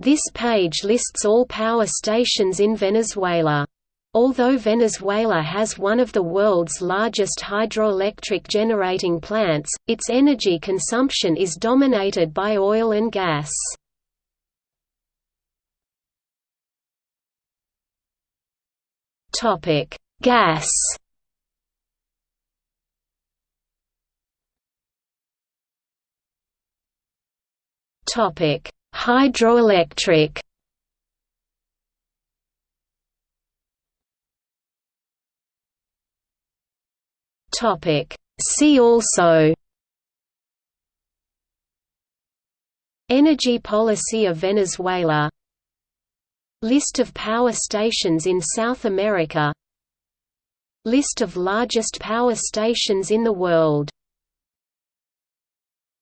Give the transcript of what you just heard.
This page lists all power stations in Venezuela. Although Venezuela has one of the world's largest hydroelectric generating plants, its energy consumption is dominated by oil and gas. Gas Hydroelectric. See also. Energy policy of Venezuela. List of power stations in South America. List of largest power stations in the world